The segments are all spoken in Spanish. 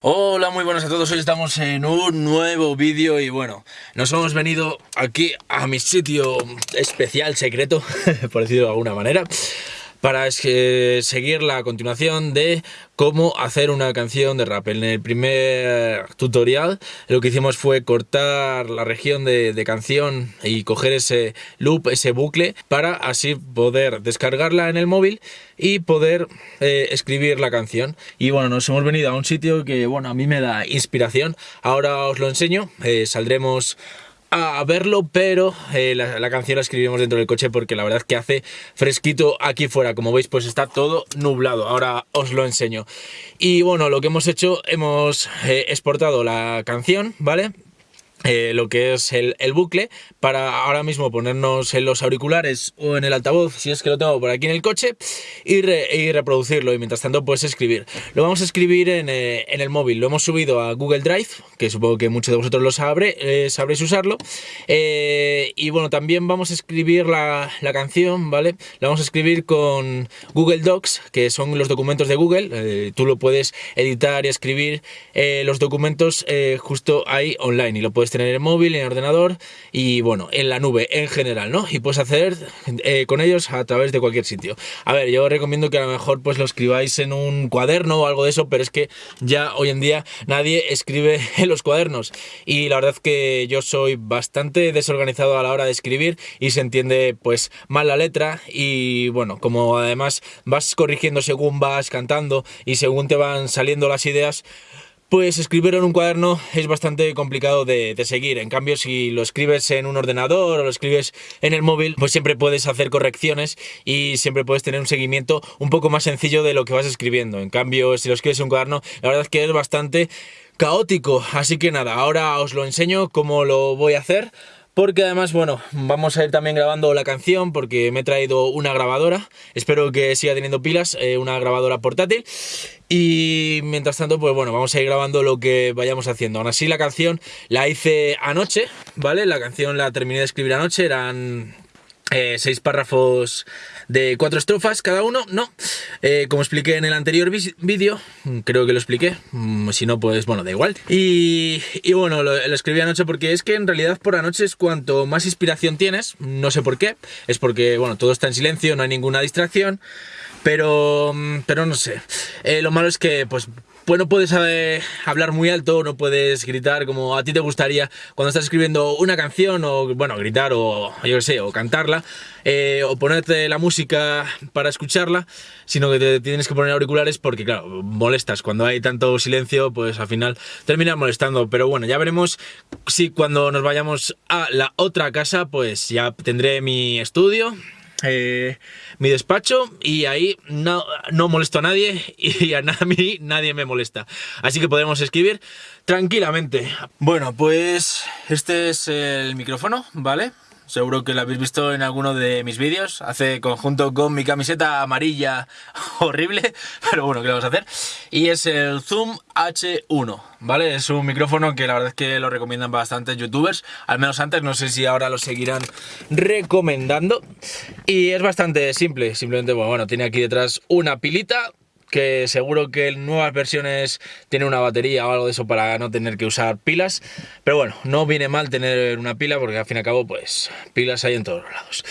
Hola, muy buenas a todos, hoy estamos en un nuevo vídeo y bueno, nos hemos venido aquí a mi sitio especial, secreto, por decirlo de alguna manera para seguir la continuación de cómo hacer una canción de rap. En el primer tutorial lo que hicimos fue cortar la región de, canción y coger ese loop, ese bucle, para así poder descargarla en el móvil y poder eh, escribir la canción. Y bueno, nos hemos venido a un sitio que bueno, a mí me da inspiración. Ahora os lo enseño, eh, saldremos a verlo, pero eh, la, canción la escribimos dentro del coche porque la verdad es que hace fresquito aquí fuera. Como veis, pues está todo nublado. Ahora os lo enseño. Y bueno, lo que hemos hecho, hemos eh, exportado la canción, ¿vale? Eh, lo que es el, bucle para ahora mismo ponernos en los auriculares o en el altavoz si es que lo tengo por aquí en el coche y, reproducirlo y mientras tanto pues escribir. Lo vamos a escribir en, eh, el móvil. Lo hemos subido a Google Drive que supongo que muchos de vosotros lo sabré, eh, sabréis usarlo y bueno también vamos a escribir la, la, canción vale la vamos a escribir con Google Docs que son los documentos de Google tú lo puedes editar y escribir los documentos justo ahí online y lo puedes tener en móvil, en ordenador y bueno, en la nube en general, ¿no? Y puedes hacer eh, con ellos a través de cualquier sitio. A ver, yo recomiendo que a lo mejor pues lo escribáis en un cuaderno o algo de eso, pero es que ya hoy en día nadie escribe en los cuadernos y la verdad es que yo soy bastante desorganizado a la hora de escribir y se entiende pues mal la letra y bueno, como además vas corrigiendo según vas cantando y según te van saliendo las ideas, pues escribir en un cuaderno es bastante complicado de, seguir, en cambio si lo escribes en un ordenador o lo escribes en el móvil, pues siempre puedes hacer correcciones y siempre puedes tener un seguimiento un poco más sencillo de lo que vas escribiendo. En cambio, si lo escribes en un cuaderno, la verdad es que es bastante caótico. Así que nada, ahora os lo enseño cómo lo voy a hacer porque además, bueno, vamos a ir también grabando la canción porque me he traído una grabadora, espero que siga teniendo pilas, eh, una grabadora portátil y mientras tanto, pues bueno, vamos a ir grabando lo que vayamos haciendo. Aún así la canción la hice anoche, ¿vale? La canción la terminé de escribir anoche, eran eh, seis párrafos de cuatro estrofas cada uno, no. Eh, como expliqué en el anterior vídeo, creo que lo expliqué, mm, si no, pues bueno, da igual. Y, bueno, lo, escribí anoche porque es que en realidad por anoche es cuanto más inspiración tienes, no sé por qué, es porque, bueno, todo está en silencio, no hay ninguna distracción, pero, mm, pero no sé. Eh, lo malo es que, pues, pues no puedes eh, hablar muy alto, no puedes gritar como a ti te gustaría cuando estás escribiendo una canción o, bueno, gritar o, yo qué sé, o cantarla eh, o ponerte la música para escucharla, sino que te tienes que poner auriculares porque, claro, molestas. Cuando hay tanto silencio, pues al final termina molestando. Pero bueno, ya veremos si cuando nos vayamos a la otra casa, pues ya tendré mi estudio, eh, mi despacho y ahí no, no, molesto a nadie y a mí nadie me molesta. Así que podemos escribir tranquilamente. Bueno, pues este es el micrófono, ¿vale? Seguro que lo habéis visto en alguno de mis vídeos. Hace conjunto con mi camiseta amarilla horrible, pero bueno, ¿qué vamos a hacer? Y es el Zoom H1, ¿vale? Es un micrófono que la verdad es que lo recomiendan bastantes youtubers. Al menos antes, no sé si ahora lo seguirán recomendando. Y es bastante simple. Simplemente, bueno, bueno tiene aquí detrás una pilita que seguro que en nuevas versiones tiene una batería o algo de eso para no tener que usar pilas, pero bueno, no viene mal tener una pila porque al fin y al cabo pues pilas hay en todos lados.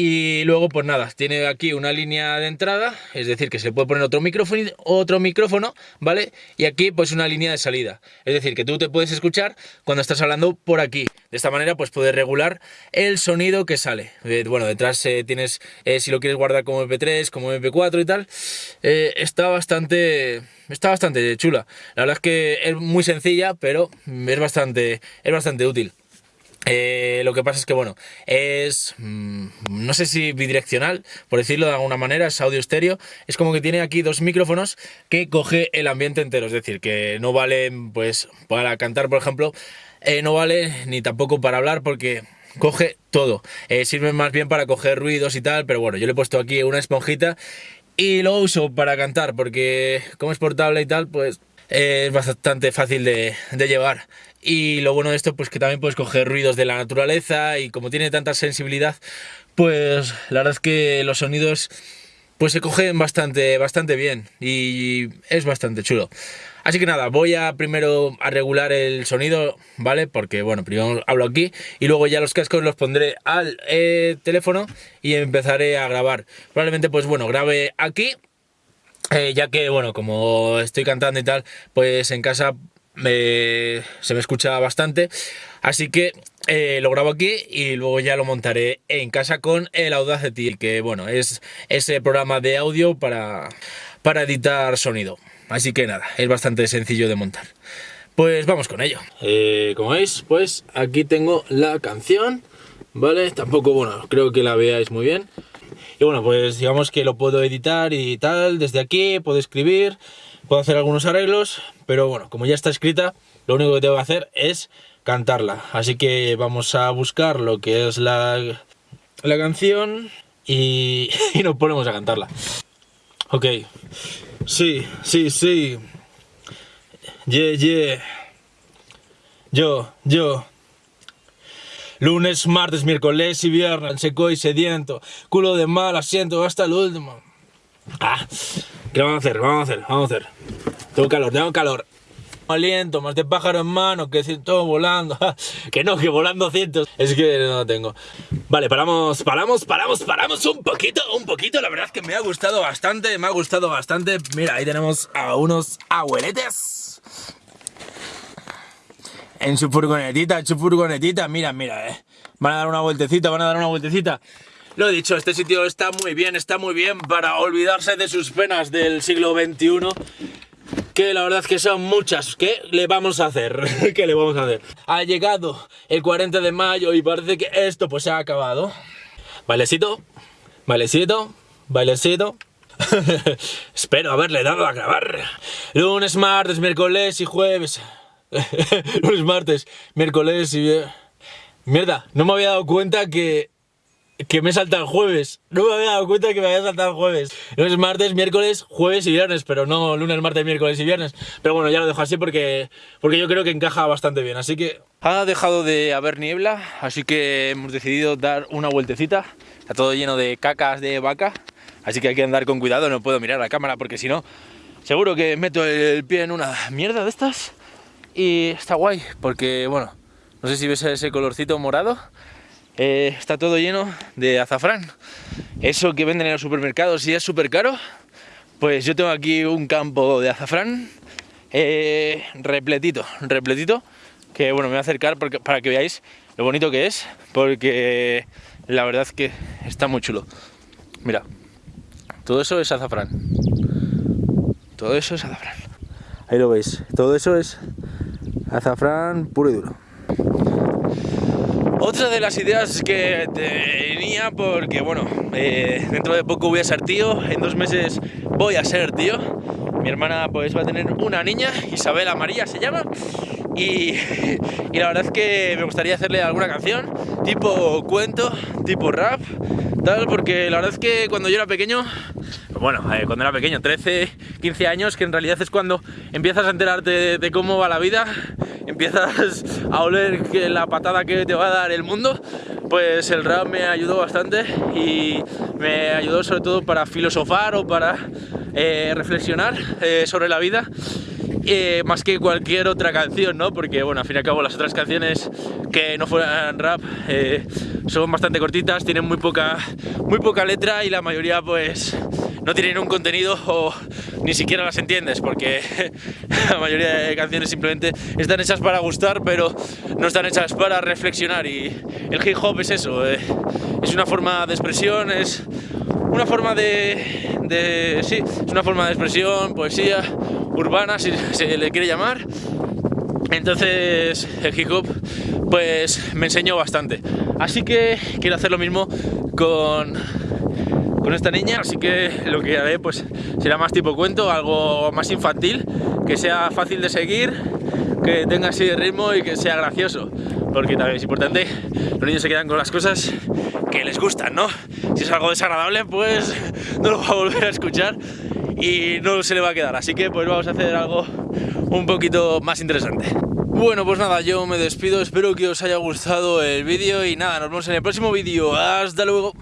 Y luego, pues nada, tiene aquí una línea de entrada, es decir, que se puede poner otro micrófono, otro micrófono, ¿vale? Y aquí, pues una línea de salida. Es decir, que tú te puedes escuchar cuando estás hablando por aquí. De esta manera, pues puedes regular el sonido que sale. Eh, bueno, detrás eh, tienes, eh, si lo quieres guardar como MP3, como MP4 y tal, está bastante... Está bastante chula. La verdad es que es muy sencilla, pero es bastante, es bastante útil. Eh, lo que pasa es que, bueno, es, mm, no sé si bidireccional, por decirlo de alguna manera, es audio estéreo. Es como que tiene aquí dos micrófonos que coge el ambiente entero, es decir, que no vale, pues, para cantar, por ejemplo, eh, no vale ni tampoco para hablar porque coge todo. Eh, sirve más bien para coger ruidos y tal, pero bueno, yo le he puesto aquí una esponjita y lo uso para cantar porque como es portable y tal, pues es bastante fácil de llevar. Y lo bueno de esto, pues que también puedes coger ruidos de la naturaleza y como tiene tanta sensibilidad, pues la verdad es que los sonidos pues se cogen bastante, bastante bien y es bastante chulo. Así que nada, voy a primero a regular el sonido, ¿vale? Porque bueno, primero hablo aquí y luego ya los cascos los pondré al eh, teléfono y empezaré a grabar. Probablemente pues bueno, grabe aquí, eh, ya que bueno, como estoy cantando y tal, pues en casa se me escucha bastante. Así que eh, lo grabo aquí y luego ya lo montaré en casa con el Audacity, que bueno, es ese programa de audio para, para editar sonido. Así que nada, es bastante sencillo de montar. Pues vamos con ello. Eh, como veis, pues aquí tengo la canción, ¿vale? Tampoco, bueno, creo que la veáis muy bien. Y bueno, pues digamos que lo puedo editar y tal, desde aquí, puedo escribir, puedo hacer algunos arreglos, pero bueno, como ya está escrita, lo único que tengo que hacer es cantarla. Así que vamos a buscar lo que es la, la canción y, y nos ponemos a cantarla. Ok. Sí, sí, sí. Yeah, yeah. Yo, yo. Lunes, martes, miércoles y viernes, seco y sediento. Culo de mal asiento hasta el último. Ah, ¿qué vamos a hacer? Vamos a hacer, vamos a hacer. Tengo calor, tengo calor aliento, más de pájaro en mano, que todo volando. que no, que volando cientos. Es que no lo tengo. Vale, paramos, paramos, paramos, paramos un poquito, un poquito. La verdad es que me ha gustado bastante, me ha gustado bastante. Mira, ahí tenemos a unos abueletes. En su furgonetita, en su furgonetita. Mira, mira, eh. Van a dar una vueltecita, van a dar una vueltecita. Lo he dicho, este sitio está muy bien, está muy bien para olvidarse de sus penas del siglo XXI que la verdad es que son muchas. ¿Qué le vamos a hacer? ¿Qué le vamos a hacer? Ha llegado el 40 de mayo y parece que esto pues se ha acabado. Bailecito, bailecito, bailecito. Espero haberle dado a grabar. Lunes, martes, miércoles y jueves. Lunes, martes, miércoles y... Mierda, no me había dado cuenta que que me salta el jueves. No me había dado cuenta que me había saltado el jueves. es martes, miércoles, jueves y viernes, pero no lunes, martes, miércoles y viernes. Pero bueno, ya lo dejo así porque, porque yo creo que encaja bastante bien. Así que ha dejado de haber niebla, así que hemos decidido dar una vueltecita. Está todo lleno de cacas de vaca, así que hay que andar con cuidado. No puedo mirar la cámara porque si no, seguro que meto el pie en una mierda de estas. Y está guay porque, bueno, no sé si ves ese colorcito morado eh, está todo lleno de azafrán. Eso que venden en los supermercados y es súper caro, pues yo tengo aquí un campo de azafrán eh, repletito, repletito, que bueno, me voy a acercar para que veáis lo bonito que es, porque la verdad es que está muy chulo. Mira, todo eso es azafrán. Todo eso es azafrán. Ahí lo veis, todo eso es azafrán puro y duro. Otra de las ideas que tenía, porque bueno, eh, dentro de poco voy a ser tío, en dos meses voy a ser tío. Mi hermana pues va a tener una niña, Isabela María se llama, y, la verdad es que me gustaría hacerle alguna canción, tipo cuento, tipo rap, tal, porque la verdad es que cuando yo era pequeño bueno, eh, cuando era pequeño, 13, 15 años, que en realidad es cuando empiezas a enterarte de, cómo va la vida, empiezas a oler la patada que te va a dar el mundo, pues el rap me ayudó bastante y me ayudó sobre todo para filosofar o para eh, reflexionar eh, sobre la vida más que cualquier otra canción, ¿no? Porque, bueno, al fin y al cabo las otras canciones que no fueran rap son bastante cortitas, tienen muy poca, muy poca letra y la mayoría, pues, no tienen un contenido o ni siquiera las entiendes porque la mayoría de canciones simplemente están hechas para gustar pero no están hechas para reflexionar. Y el hip hop es eso, eh, es una forma de expresión, es una forma de, sí, es una forma de expresión, poesía urbana si se le quiere llamar. Entonces el hip hop pues me enseñó bastante. Así que quiero hacer lo mismo con con esta niña, así que lo que haré pues será más tipo cuento, algo más infantil, que sea fácil de seguir, que tenga así de ritmo y que sea gracioso, porque también es importante, los niños se quedan con las cosas que les gustan, ¿no? Si es algo desagradable, pues no lo va a volver a escuchar y no se le va a quedar, así que pues vamos a hacer algo un poquito más interesante. Bueno, pues nada, yo me despido, espero que os haya gustado el vídeo y nada, nos vemos en el próximo vídeo, hasta luego.